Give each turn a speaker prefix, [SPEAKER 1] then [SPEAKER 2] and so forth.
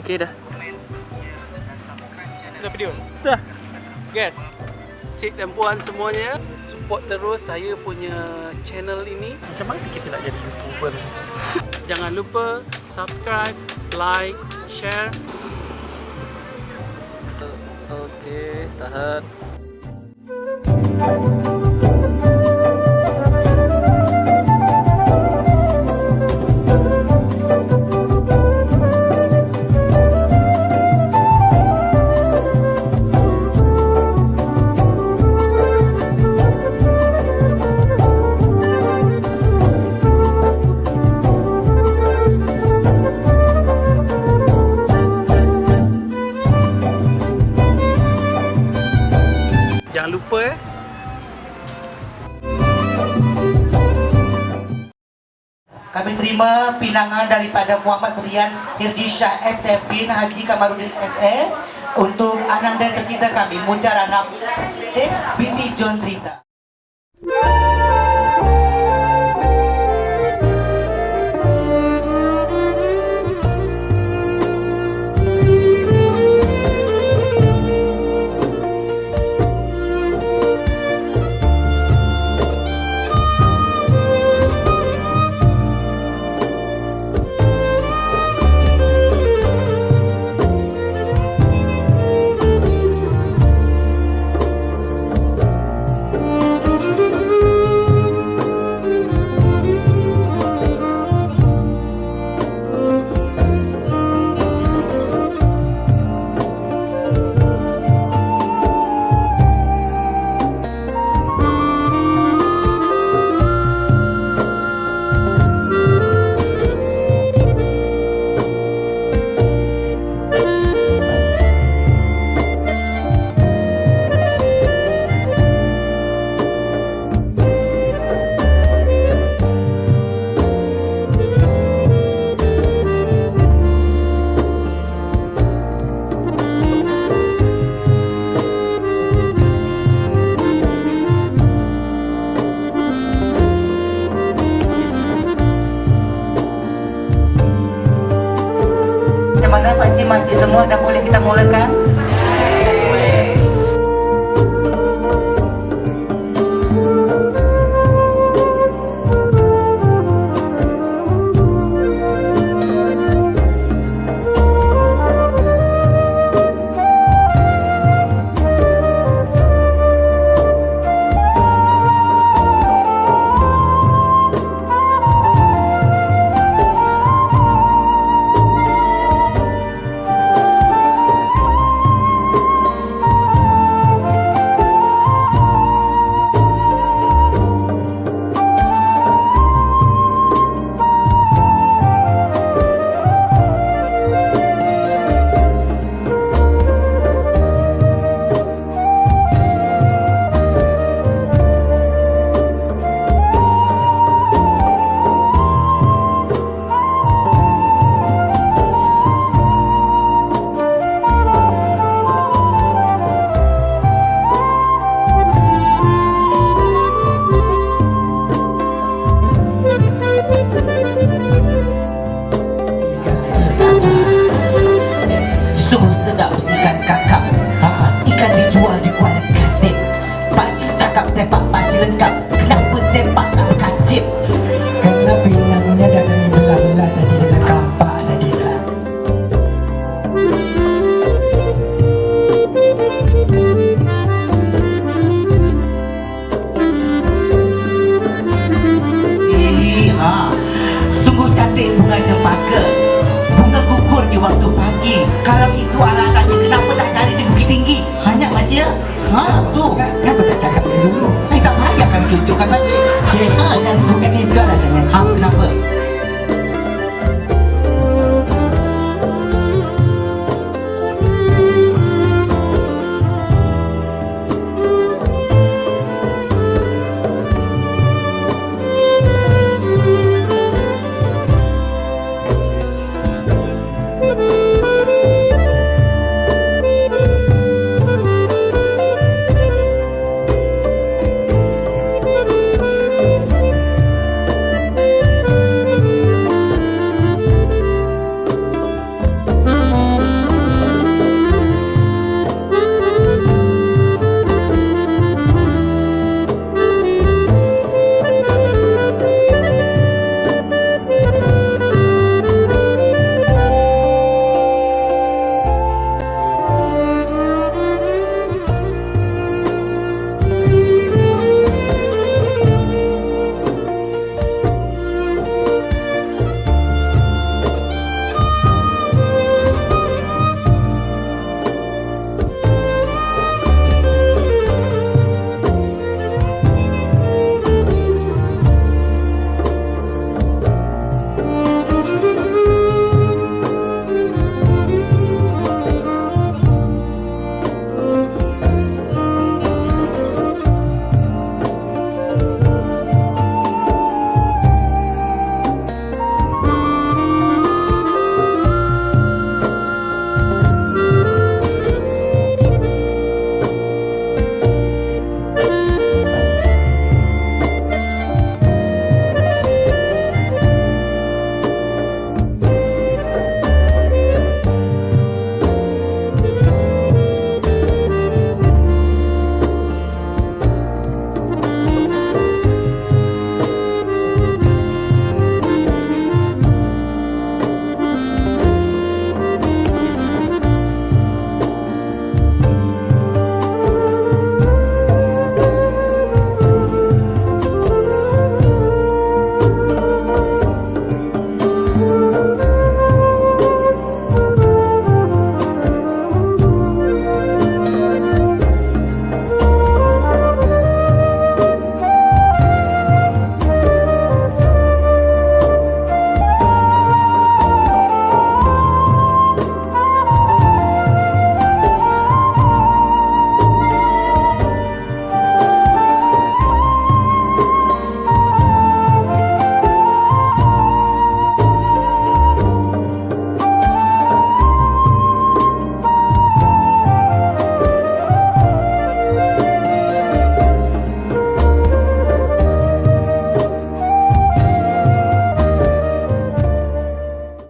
[SPEAKER 1] Okey dah.
[SPEAKER 2] Dah video?
[SPEAKER 1] Dah.
[SPEAKER 2] Guys,
[SPEAKER 1] Cik dan puan semuanya, support terus saya punya channel ini.
[SPEAKER 2] macam mana kita nak jadi YouTuber?
[SPEAKER 1] Jangan lupa subscribe, like, share. Okey, tahan.
[SPEAKER 3] Kami terima pinangan daripada Muhammad Rian Hirdisha STP Haji Kamarudin SE untuk ananda tercinta kami Mujarana eh, binti John Rita. Semua dah boleh kita mulakan? Cempaka Bunga gugur di waktu pagi Kalau itu alasannya kenapa tak cari di Bukit Tinggi Banyak ya? Ha, tu
[SPEAKER 4] Kenapa tak cakap dulu?
[SPEAKER 3] Saya tak payah kan tunjukkan makcik
[SPEAKER 4] Cik,
[SPEAKER 3] Ha,
[SPEAKER 4] dan bukan itu alasannya
[SPEAKER 3] ha, kenapa?